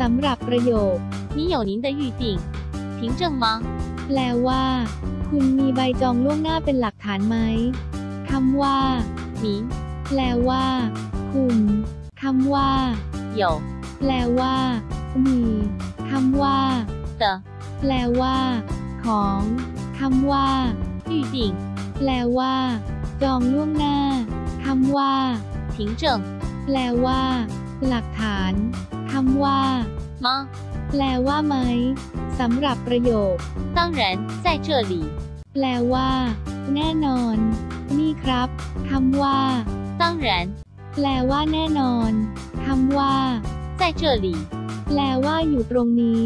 สำหรับประโยค 你有您的预定，凭证吗？ แปลว่า คุณมีใบจองล่วงหน้าเป็นหลักฐานไหมคำว่า 您 แปลว่า คุณคำว่า 有 แปลว่า มีคำว่า 的 แปลว่า ของคำว่า 预定， แปลว่า จองล่วงหน้าคำว่า 凭证 แปลว่า หลักฐานค ำว่า 吗？ แปลว่าไหมสำหรับประโยค 当然，在这里。 แปลว่า แน่นอน นี่ครับคำว่า 当然， แปลว่าแน่นอนคำว่า 在这里。 แปลว่าอยู่ตรงนี้